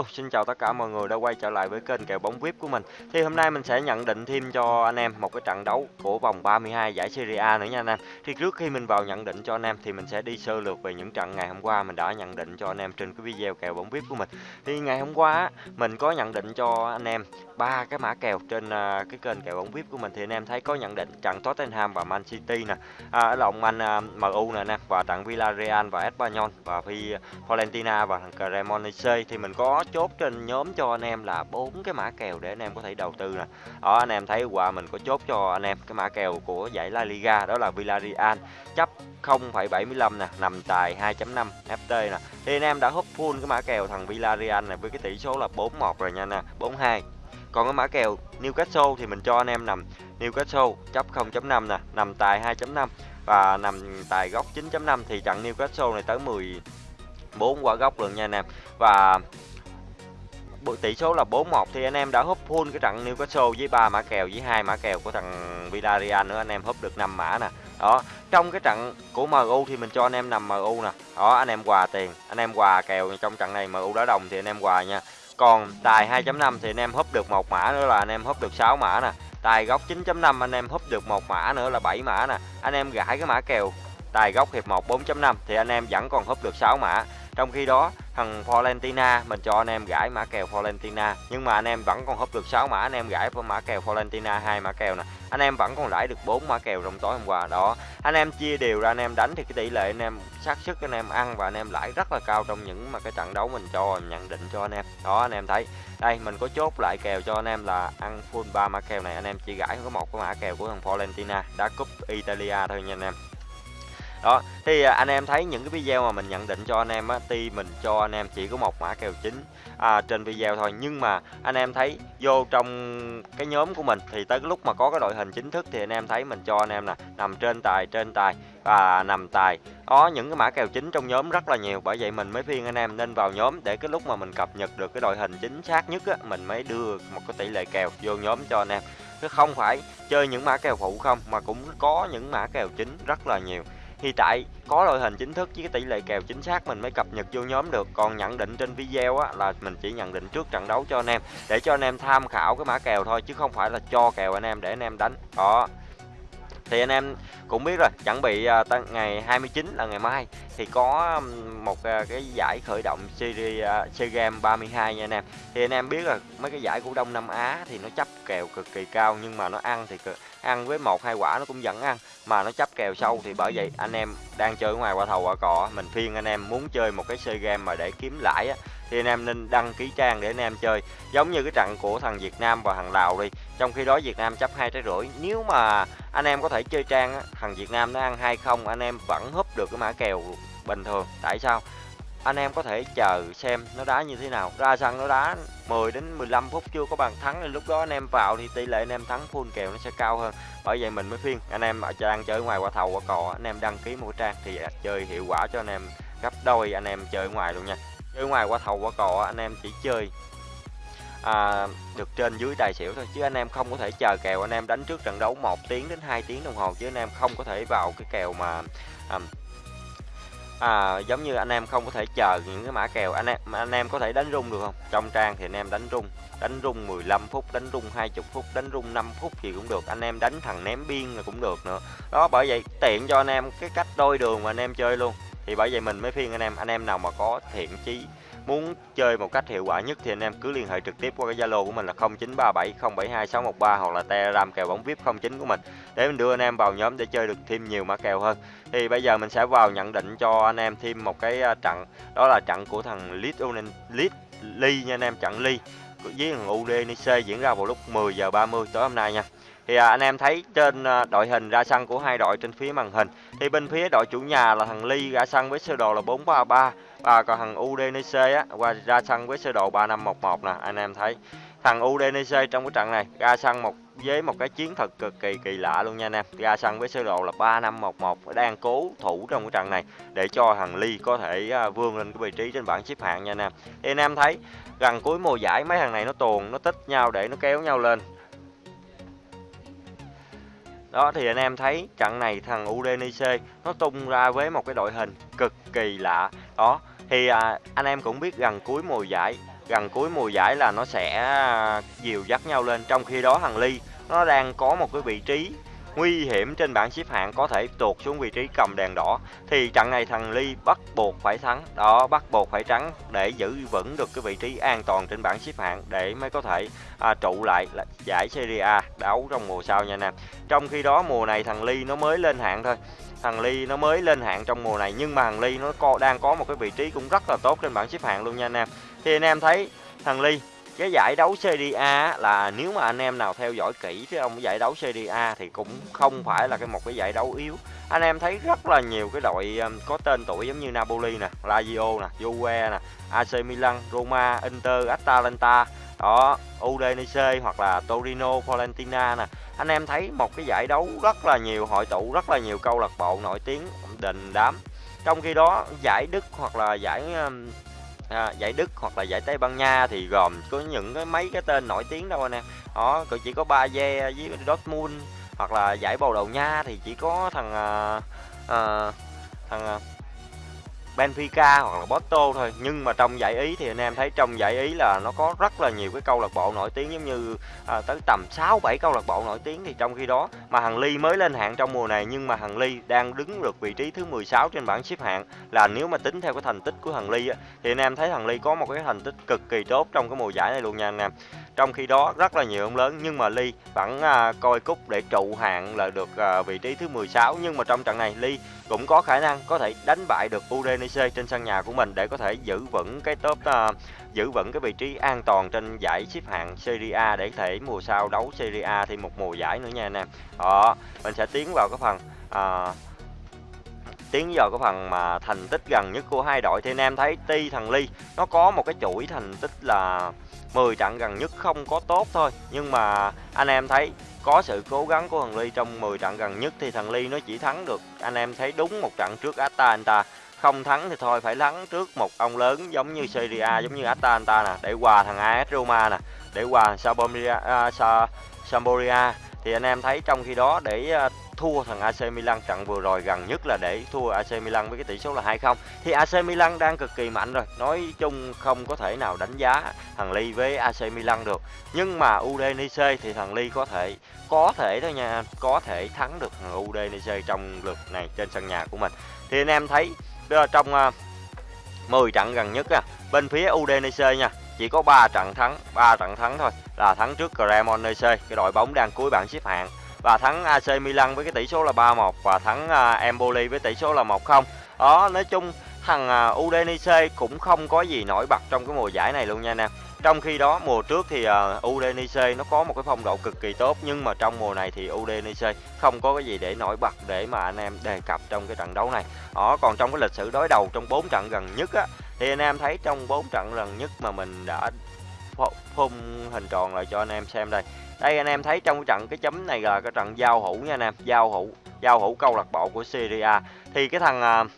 Hello, xin chào tất cả mọi người đã quay trở lại với kênh kèo bóng VIP của mình. Thì hôm nay mình sẽ nhận định thêm cho anh em một cái trận đấu của vòng 32 giải Serie A nữa nha anh em. Thì trước khi mình vào nhận định cho anh em thì mình sẽ đi sơ lược về những trận ngày hôm qua mình đã nhận định cho anh em trên cái video kèo bóng VIP của mình. Thì ngày hôm qua mình có nhận định cho anh em ba cái mã kèo trên à, cái kênh kèo bóng VIP của mình thì anh em thấy có nhận định trận Tottenham và Man City nè, à, ở lòng anh à, uh, MU nè nè và trận Villarreal và Espanyol và Fiorentina và thằng Cremonese thì mình có chốt trên nhóm cho anh em là bốn cái mã kèo để anh em có thể đầu tư nè. Đó anh em thấy qua mình có chốt cho anh em cái mã kèo của giải La Liga đó là Villarreal chấp 0,75 nè, nằm tài 2.5 FT nè. Thì anh em đã húp full cái mã kèo thằng Villarreal này với cái tỷ số là 4-1 rồi nha nè, 4-2. Còn cái mã kèo Newcastle thì mình cho anh em nằm Newcastle chấp 0.5 nè, nằm tài 2.5 và nằm tài góc 9.5 thì trận Newcastle này tới 10-4 quả góc luôn nha anh em. Và tỷ số là 4-1 thì anh em đã húp full cái trận Newcastle với ba mã kèo với hai mã kèo của thằng Villarreal nữa anh em húp được 5 mã nè. Đó, trong cái trận của MU thì mình cho anh em nằm MU nè. Đó, anh em quà tiền, anh em quà kèo trong trận này MU đá đồng thì anh em quà nha. Còn tài 2.5 thì anh em húp được một mã nữa là anh em húp được 6 mã nè. Tài góc 9.5 anh em húp được một mã nữa là 7 mã nè. Anh em gãi cái mã kèo tài góc hiệp 1 4.5 thì anh em vẫn còn húp được 6 mã. Trong khi đó thằng Valentina mình cho anh em gãi mã kèo Valentina nhưng mà anh em vẫn còn húp được 6 mã anh em gãi mã kèo Valentina hai mã kèo nè anh em vẫn còn lãi được 4 mã kèo trong tối hôm qua đó anh em chia đều ra anh em đánh thì cái tỷ lệ anh em xác suất anh em ăn và anh em lãi rất là cao trong những mà cái trận đấu mình cho nhận định cho anh em đó anh em thấy đây mình có chốt lại kèo cho anh em là ăn full ba mã kèo này anh em chỉ gãi có một cái mã kèo của thằng Valentina đá cúp Italia thôi nha anh em đó thì à, anh em thấy những cái video mà mình nhận định cho anh em á tuy mình cho anh em chỉ có một mã kèo chính à, trên video thôi. Nhưng mà anh em thấy vô trong cái nhóm của mình thì tới cái lúc mà có cái đội hình chính thức thì anh em thấy mình cho anh em nè nằm trên tài trên tài và nằm tài. Có những cái mã kèo chính trong nhóm rất là nhiều bởi vậy mình mới phiên anh em nên vào nhóm để cái lúc mà mình cập nhật được cái đội hình chính xác nhất á mình mới đưa một cái tỷ lệ kèo vô nhóm cho anh em. Chứ không phải chơi những mã kèo phụ không mà cũng có những mã kèo chính rất là nhiều thì tại có đội hình chính thức với cái tỷ lệ kèo chính xác mình mới cập nhật vô nhóm được. Còn nhận định trên video á là mình chỉ nhận định trước trận đấu cho anh em để cho anh em tham khảo cái mã kèo thôi chứ không phải là cho kèo anh em để anh em đánh. Đó. Thì anh em cũng biết rồi chuẩn bị uh, ngày 29 là ngày mai thì có một uh, cái giải khởi động series uh, SEA Games 32 nha anh em. Thì anh em biết là mấy cái giải của Đông Nam Á thì nó chấp kèo cực kỳ cao nhưng mà nó ăn thì ăn với một hai quả nó cũng vẫn ăn. Mà nó chấp kèo sâu thì bởi vậy anh em đang chơi ngoài quả thầu quả cò mình phiên anh em muốn chơi một cái chơi game mà để kiếm lãi á thì anh em nên đăng ký trang để anh em chơi. Giống như cái trận của thằng Việt Nam và thằng Lào đi trong khi đó Việt Nam chấp hai trái rưỡi. Nếu mà anh em có thể chơi trang á, thằng Việt Nam nó ăn hay không anh em vẫn húp được cái mã kèo bình thường. Tại sao? Anh em có thể chờ xem nó đá như thế nào. Ra sân nó đá 10 đến 15 phút chưa có bàn thắng. Thì lúc đó anh em vào thì tỷ lệ anh em thắng full kèo nó sẽ cao hơn. Bởi vậy mình mới phiên anh em ở trang chơi ngoài qua thầu qua cò anh em đăng ký một trang thì chơi hiệu quả cho anh em gấp đôi anh em chơi ngoài luôn nha. Chơi ngoài qua thầu qua cò anh em chỉ chơi à, được trên dưới tài xỉu thôi. Chứ anh em không có thể chờ kèo. Anh em đánh trước trận đấu 1 tiếng đến 2 tiếng đồng hồ. Chứ anh em không có thể vào cái kèo mà à, à, giống như anh em không có thể chờ những cái mã kèo. Anh em anh em có thể đánh rung được không? Trong trang thì anh em đánh rung. Đánh rung 15 phút đánh rung 20 phút đánh rung 5 phút thì cũng được. Anh em đánh thằng ném biên là cũng được nữa. Đó bởi vậy tiện cho anh em cái cách đôi đường mà anh em chơi luôn. Thì bởi vậy mình mới phiên anh em. Anh em nào mà có thiện chí muốn chơi một cách hiệu quả nhất thì anh em cứ liên hệ trực tiếp qua cái Zalo của mình là 0937072613 hoặc là Telegram kèo bóng VIP 09 của mình. Để mình đưa anh em vào nhóm để chơi được thêm nhiều mã kèo hơn. Thì bây giờ mình sẽ vào nhận định cho anh em thêm một cái à, trận. Đó là trận của thằng Leeds Leeds Lee nha anh em, trận Lee với thằng UDNC diễn ra vào lúc 10 giờ 30 tối hôm nay nha. Thì à, anh em thấy trên à, đội hình ra sân của hai đội trên phía màn hình. Thì bên phía đội chủ nhà là thằng Ly ra sân với sơ đồ là 433 và còn thằng UDNC á, qua ra sân với sơ đồ 3511 nè, anh em thấy. Thằng UDNC trong cái trận này, ra sân một, với một cái chiến thuật cực kỳ kỳ lạ luôn nha anh em. Ra sân với sơ đồ là 3511 đang cố thủ trong cái trận này, để cho thằng Ly có thể à, vươn lên cái vị trí trên bảng xếp hạng nha anh em. Thì anh em thấy, gần cuối mùa giải, mấy thằng này nó tuồn, nó tích nhau để nó kéo nhau lên. Đó, thì anh em thấy trận này thằng Udinese nó tung ra với một cái đội hình cực kỳ lạ. Đó thì à, anh em cũng biết gần cuối mùa giải gần cuối mùa giải là nó sẽ à, dìu dắt nhau lên. Trong khi đó thằng Ly nó đang có một cái vị trí nguy hiểm trên bảng xếp hạng có thể tuột xuống vị trí cầm đèn đỏ. Thì trận này thằng Ly bắt buộc phải thắng. Đó bắt buộc phải trắng để giữ vững được cái vị trí an toàn trên bảng xếp hạng để mới có thể à, trụ lại giải Serie A đấu trong mùa sau nha anh em. Trong khi đó mùa này thằng Ly nó mới lên hạng thôi thằng Ly nó mới lên hạng trong mùa này, nhưng mà thằng Ly nó co, đang có một cái vị trí cũng rất là tốt trên bảng xếp hạng luôn nha anh em. Thì anh em thấy thằng Ly, cái giải đấu Serie A là nếu mà anh em nào theo dõi kỹ cái ông giải đấu Serie A thì cũng không phải là cái một cái giải đấu yếu. Anh em thấy rất là nhiều cái đội um, có tên tuổi giống như Napoli nè, Lazio nè, Juve nè AC Milan, Roma, Inter, Atalanta đó Udinese hoặc là Torino Fiorentina nè. Anh em thấy một cái giải đấu rất là nhiều hội tụ rất là nhiều câu lạc bộ nổi tiếng đình đám. Trong khi đó giải Đức hoặc là giải um, à, giải Đức hoặc là giải Tây Ban Nha thì gồm có những cái mấy cái tên nổi tiếng đâu anh em. Đó chỉ có Bayer với Dortmund hoặc là giải Bồ Đào Nha thì chỉ có thằng à, à, thằng à, Benfica hoặc là Porto thôi. Nhưng mà trong giải Ý thì anh em thấy trong giải Ý là nó có rất là nhiều cái câu lạc bộ nổi tiếng giống như à, tới tầm 6 7 câu lạc bộ nổi tiếng thì trong khi đó mà Hằng Ly mới lên hạng trong mùa này. Nhưng mà Hằng Ly đang đứng được vị trí thứ 16 trên bảng xếp hạng. Là nếu mà tính theo cái thành tích của Hằng Ly á, thì anh em thấy Hằng Ly có một cái thành tích cực kỳ tốt trong cái mùa giải này luôn nha anh em. Trong khi đó rất là nhiều ông lớn nhưng mà Ly vẫn à, coi cúc để trụ hạng là được à, vị trí thứ 16 nhưng mà trong trận này Ly cũng có khả năng có thể đánh bại được Udinese trên sân nhà của mình để có thể giữ vững cái top uh, giữ vững cái vị trí an toàn trên giải xếp hạng Serie A để thể mùa sau đấu Serie A thêm một mùa giải nữa nha anh em. Đó, mình sẽ tiến vào cái phần uh, tiến vào cái phần mà thành tích gần nhất của hai đội. Thì anh em thấy Ti thằng Ly nó có một cái chuỗi thành tích là 10 trận gần nhất không có tốt thôi. Nhưng mà anh em thấy có sự cố gắng của thằng Ly trong 10 trận gần nhất thì thằng Ly nó chỉ thắng được anh em thấy đúng một trận trước Atalanta không thắng thì thôi phải thắng trước một ông lớn giống như Serie A giống như Atalanta nè để hòa thằng AS Roma nè để hòa Sampdoria uh, Sampdoria. Thì anh em thấy trong khi đó để uh, thua thằng AC Milan trận vừa rồi gần nhất là để thua AC Milan với cái tỷ số là 2-0 thì AC Milan đang cực kỳ mạnh rồi nói chung không có thể nào đánh giá thằng Ly với AC Milan được. Nhưng mà Udinese thì thằng Ly có thể có thể thôi nha có thể thắng được thằng Udinese trong lượt này trên sân nhà của mình. Thì anh em thấy trong à, 10 trận gần nhất bên phía Udinese nha, chỉ có 3 trận thắng 3 trận thắng thôi, là thắng trước Cremonese, cái đội bóng đang cuối bảng xếp hạng, và thắng AC Milan với cái tỷ số là 3-1 và thắng à, Empoli với tỷ số là 1-0 đó, nói chung thằng à, Udinese cũng không có gì nổi bật trong cái mùa giải này luôn nha anh em trong khi đó mùa trước thì uh, Udinese nó có một cái phong độ cực kỳ tốt nhưng mà trong mùa này thì Udinese không có cái gì để nổi bật để mà anh em đề cập trong cái trận đấu này. Đó còn trong cái lịch sử đối đầu trong 4 trận gần nhất á thì anh em thấy trong 4 trận gần nhất mà mình đã phun hình tròn lại cho anh em xem đây. Đây anh em thấy trong cái trận cái chấm này là cái trận giao hữu nha anh em, giao hữu giao hữu câu lạc bộ của Syria A. Thì cái thằng uh,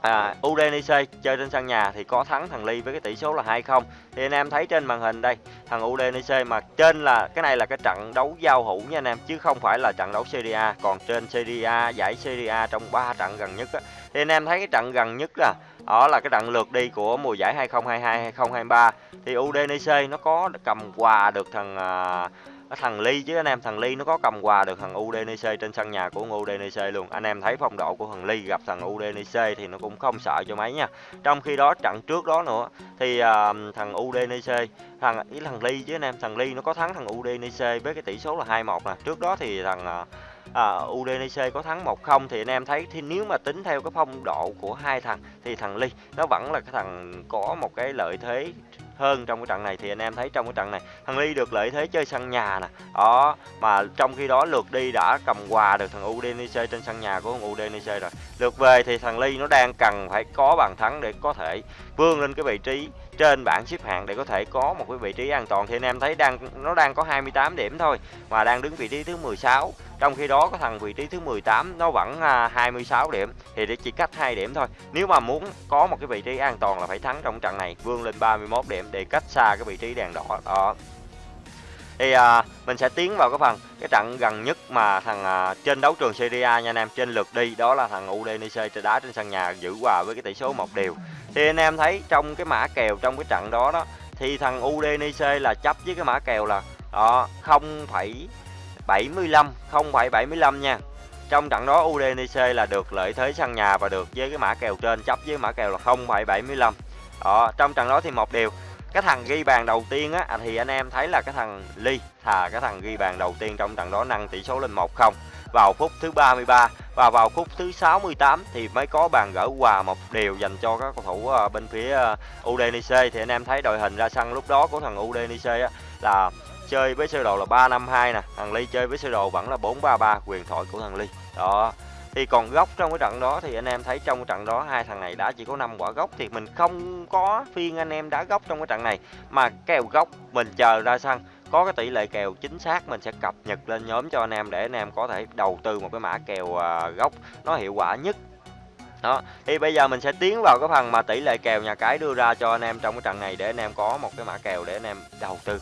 À, Udinese chơi trên sân nhà thì có thắng thằng Ly với cái tỷ số là 2-0. Thì anh em thấy trên màn hình đây, thằng Udinese mà trên là cái này là cái trận đấu giao hữu nha anh em chứ không phải là trận đấu Serie A, còn trên Serie A giải Serie A trong 3 trận gần nhất á thì anh em thấy cái trận gần nhất là đó là cái trận lượt đi của mùa giải 2022 2023 thì Udinese nó có cầm quà được thằng uh, thằng Ly chứ anh em thằng Ly nó có cầm quà được thằng UDNC trên sân nhà của UDNC luôn. Anh em thấy phong độ của thằng Ly gặp thằng UDNC thì nó cũng không sợ cho mấy nha. Trong khi đó trận trước đó nữa thì uh, thằng UDNC thằng ý thằng Ly chứ anh em thằng Ly nó có thắng thằng UDNC với cái tỷ số là 2-1 nè. Trước đó thì thằng uh, à, à UDNC có thắng 1-0 thì anh em thấy thì nếu mà tính theo cái phong độ của hai thằng thì thằng Ly nó vẫn là cái thằng có một cái lợi thế hơn trong cái trận này thì anh em thấy trong cái trận này, thằng Ly được lợi thế chơi sân nhà nè. Đó, mà trong khi đó lượt đi đã cầm quà được thằng Udinese trên sân nhà của thằng Udinese rồi. Lượt về thì thằng Ly nó đang cần phải có bàn thắng để có thể vươn lên cái vị trí trên bảng xếp hạng để có thể có một cái vị trí an toàn. Thì anh em thấy đang, nó đang có 28 điểm thôi, mà đang đứng vị trí thứ 16 trong khi đó có thằng vị trí thứ 18 nó vẫn à, 26 điểm, thì để chỉ cách 2 điểm thôi. Nếu mà muốn có một cái vị trí an toàn là phải thắng trong trận này, vươn lên 31 điểm để cách xa cái vị trí đèn đỏ đó. Thì à, mình sẽ tiến vào cái phần cái trận gần nhất mà thằng à, trên đấu trường Serie A nha anh em trên lượt đi đó là thằng Udinese đá trên sân nhà giữ hòa với cái tỷ số một điều thì anh em thấy trong cái mã kèo trong cái trận đó đó thì thằng udinese là chấp với cái mã kèo là đó 0,75 0,75 nha. Trong trận đó udinese là được lợi thế sân nhà và được với cái mã kèo trên chấp với mã kèo là 0,75 đó trong trận đó thì một điều cái thằng ghi bàn đầu tiên á à, thì anh em thấy là cái thằng Ly thà cái thằng ghi bàn đầu tiên trong trận đó nâng tỷ số lên 1-0 vào phút thứ 33 và vào phút thứ 68 thì mới có bàn gỡ hòa một điều dành cho các cầu thủ à, bên phía à, Udinese. UDNC thì anh em thấy đội hình ra sân lúc đó của thằng UDNC á, là chơi với sơ đồ là 352 nè. Thằng Ly chơi với sơ đồ vẫn là 433 quyền thoại của thằng Ly. Đó thì còn góc trong cái trận đó thì anh em thấy trong cái trận đó hai thằng này đã chỉ có 5 quả góc thì mình không có phiên anh em đá góc trong cái trận này. Mà kèo góc mình chờ ra sân, có cái tỷ lệ kèo chính xác mình sẽ cập nhật lên nhóm cho anh em để anh em có thể đầu tư một cái mã kèo à, gốc nó hiệu quả nhất. Đó, thì bây giờ mình sẽ tiến vào cái phần mà tỷ lệ kèo nhà cái đưa ra cho anh em trong cái trận này để anh em có một cái mã kèo để anh em đầu tư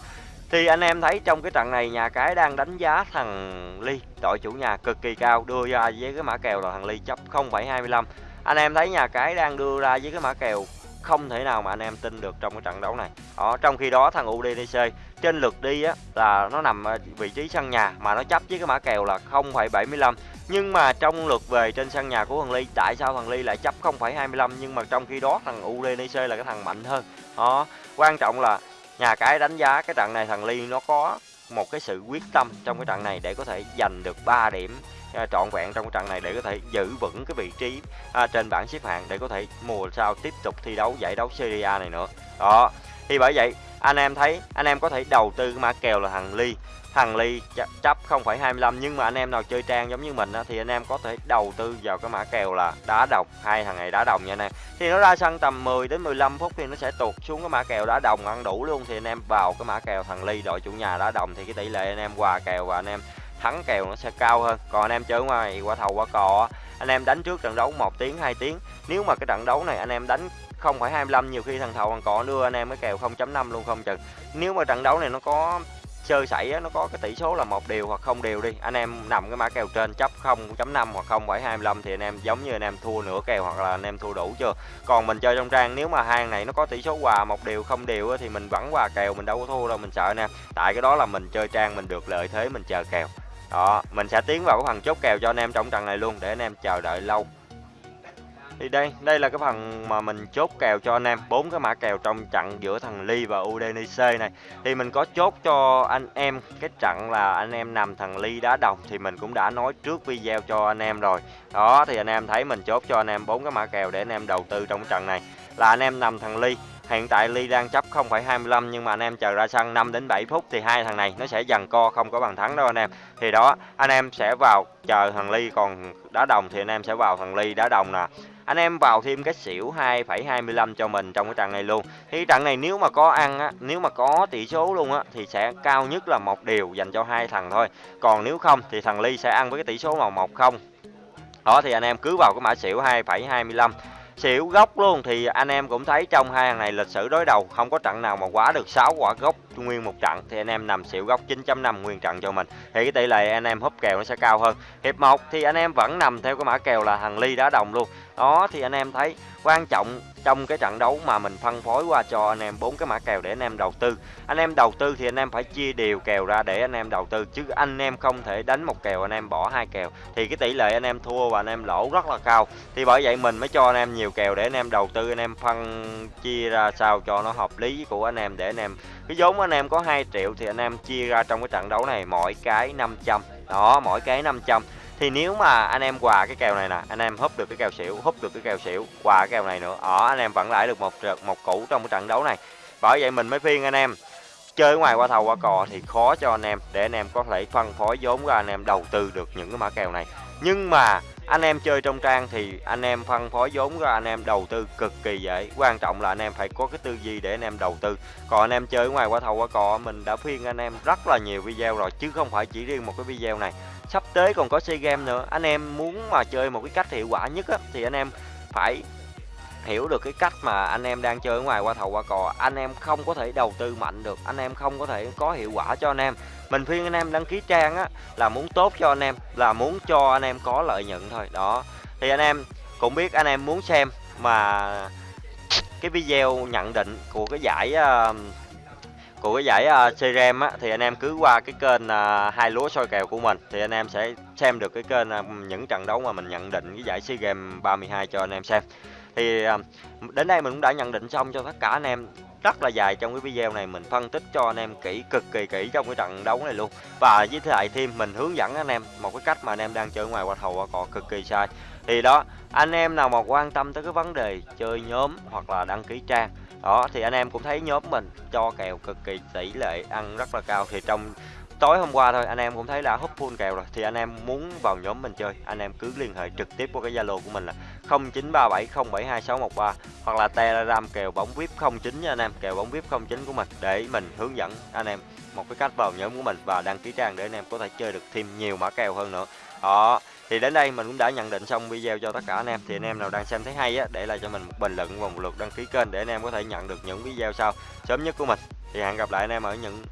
thì anh em thấy trong cái trận này nhà cái đang đánh giá thằng Ly đội chủ nhà cực kỳ cao đưa ra với cái mã kèo là thằng Ly chấp 0,25 anh em thấy nhà cái đang đưa ra với cái mã kèo không thể nào mà anh em tin được trong cái trận đấu này. Đó trong khi đó thằng UDDC trên lượt đi á là nó nằm vị trí sân nhà mà nó chấp với cái mã kèo là 0,75 nhưng mà trong lượt về trên sân nhà của thằng Ly tại sao thằng Ly lại chấp 0,25 nhưng mà trong khi đó thằng UDDC là cái thằng mạnh hơn. Đó quan trọng là nhà cái đánh giá cái trận này thằng Ly nó có một cái sự quyết tâm trong cái trận này để có thể giành được 3 điểm à, trọn vẹn trong cái trận này để có thể giữ vững cái vị trí à, trên bảng xếp hạng để có thể mùa sau tiếp tục thi đấu giải đấu Serie A này nữa. Đó thì bởi vậy anh em thấy anh em có thể đầu tư cái mã kèo là thằng Ly thằng Ly chấp 0,25 nhưng mà anh em nào chơi trang giống như mình á, thì anh em có thể đầu tư vào cái mã kèo là đá đồng. Hai thằng này đá đồng nha anh em. Thì nó ra sân tầm 10 đến 15 phút thì nó sẽ tụt xuống cái mã kèo đá đồng ăn đủ luôn. Thì anh em vào cái mã kèo thằng Ly đội chủ nhà đá đồng thì cái tỷ lệ anh em hòa kèo và anh em thắng kèo nó sẽ cao hơn. Còn anh em chơi ngoài qua thầu qua cò anh em đánh trước trận đấu một tiếng 2 tiếng. Nếu mà cái trận đấu này anh em đánh 0,25 nhiều khi thằng thầu còn cò đưa anh em cái kèo 0.5 luôn không chừng. Nếu mà trận đấu này nó có chơi sảy nó có cái tỷ số là một điều hoặc không điều đi. Anh em nằm cái mã kèo trên, chấp 0.5 hoặc 0.25 thì anh em giống như anh em thua nửa kèo hoặc là anh em thua đủ chưa? Còn mình chơi trong trang, nếu mà hàng này nó có tỷ số hòa một điều không điều thì mình vẫn hòa kèo, mình đâu có thua đâu, mình sợ nè. Tại cái đó là mình chơi trang, mình được lợi thế, mình chờ kèo. Đó, mình sẽ tiến vào cái phần chốt kèo cho anh em trong trận này luôn, để anh em chờ đợi lâu thì đây đây là cái phần mà mình chốt kèo cho anh em. Bốn cái mã kèo trong trận giữa thằng Ly và Udinese này. Thì mình có chốt cho anh em. Cái trận là anh em nằm thằng Ly đá đồng thì mình cũng đã nói trước video cho anh em rồi. Đó thì anh em thấy mình chốt cho anh em bốn cái mã kèo để anh em đầu tư trong trận này. Là anh em nằm thằng Ly. Hiện tại Ly đang chấp 0,25 nhưng mà anh em chờ ra sân 5 đến 7 phút thì hai thằng này nó sẽ dần co không có bàn thắng đâu anh em. Thì đó, anh em sẽ vào chờ thằng Ly. Còn đá đồng thì anh em sẽ vào thằng Ly đá đồng nè. Anh em vào thêm cái xỉu 2,25 cho mình trong cái trận này luôn. Thì trận này nếu mà có ăn á, nếu mà có tỷ số luôn á thì sẽ cao nhất là một điều dành cho hai thằng thôi. Còn nếu không thì thằng Ly sẽ ăn với cái tỷ số màu một không. Đó thì anh em cứ vào cái mã xỉu 2,25 xỉu gốc luôn thì anh em cũng thấy trong hai hàng này lịch sử đối đầu không có trận nào mà quá được 6 quả gốc nguyên một trận. Thì anh em nằm xỉu gốc 9.5 nguyên trận cho mình. Thì cái tỷ lệ anh em húp kèo nó sẽ cao hơn. Hiệp 1 thì anh em vẫn nằm theo cái mã kèo là thằng ly đá đồng luôn đó thì anh em thấy quan trọng trong cái trận đấu mà mình phân phối qua cho anh em bốn cái mã kèo để anh em đầu tư anh em đầu tư thì anh em phải chia đều kèo ra để anh em đầu tư chứ anh em không thể đánh một kèo anh em bỏ hai kèo thì cái tỷ lệ anh em thua và anh em lỗ rất là cao thì bởi vậy mình mới cho anh em nhiều kèo để anh em đầu tư anh em phân chia ra sao cho nó hợp lý của anh em để anh em cái vốn anh em có 2 triệu thì anh em chia ra trong cái trận đấu này mỗi cái 500 đó mỗi cái 500 thì nếu mà anh em quà cái kèo này nè anh em húp được cái kèo xỉu húp được cái kèo xỉu quà cái kèo này nữa ở anh em vẫn lãi được một một củ trong cái trận đấu này bởi vậy mình mới khuyên anh em chơi ngoài qua thầu qua cò thì khó cho anh em để anh em có thể phân phối vốn ra anh em đầu tư được những cái mã kèo này nhưng mà anh em chơi trong trang thì anh em phân phối vốn ra anh em đầu tư cực kỳ dễ quan trọng là anh em phải có cái tư duy để anh em đầu tư còn anh em chơi ngoài qua thầu qua cò mình đã khuyên anh em rất là nhiều video rồi chứ không phải chỉ riêng một cái video này sắp tới còn có sea game nữa. Anh em muốn mà chơi một cái cách hiệu quả nhất á, thì anh em phải hiểu được cái cách mà anh em đang chơi ở ngoài qua thầu qua cò. Anh em không có thể đầu tư mạnh được anh em không có thể có hiệu quả cho anh em. Mình khuyên anh em đăng ký trang á là muốn tốt cho anh em là muốn cho anh em có lợi nhuận thôi. Đó. Thì anh em cũng biết anh em muốn xem mà cái video nhận định của cái giải uh, của cái giải à, uh, Serem á thì anh em cứ qua cái kênh uh, hai lúa soi kèo của mình thì anh em sẽ xem được cái kênh uh, những trận đấu mà mình nhận định cái giải SEA Games 32 cho anh em xem. Thì uh, đến đây mình cũng đã nhận định xong cho tất cả anh em. Rất là dài trong cái video này mình phân tích cho anh em kỹ cực kỳ kỹ trong cái trận đấu này luôn. Và với lại thêm mình hướng dẫn anh em một cái cách mà anh em đang chơi ngoài qua thầu qua cọ cực kỳ sai. Thì đó anh em nào mà quan tâm tới cái vấn đề chơi nhóm hoặc là đăng ký trang đó, thì anh em cũng thấy nhóm mình cho kèo cực kỳ tỷ lệ ăn rất là cao. Thì trong tối hôm qua thôi, anh em cũng thấy là hút full kèo rồi. Thì anh em muốn vào nhóm mình chơi, anh em cứ liên hệ trực tiếp qua cái zalo của mình là 0937072613 hoặc là telegram kèo bóng vip 09 nha anh em, kèo bóng vip 09 của mình để mình hướng dẫn anh em một cái cách vào nhóm của mình và đăng ký trang để anh em có thể chơi được thêm nhiều mã kèo hơn nữa. Đó thì đến đây mình cũng đã nhận định xong video cho tất cả anh em. Thì anh em nào đang xem thấy hay á, để lại cho mình một bình luận và một lượt đăng ký kênh để anh em có thể nhận được những video sau sớm nhất của mình. Thì hẹn gặp lại anh em ở những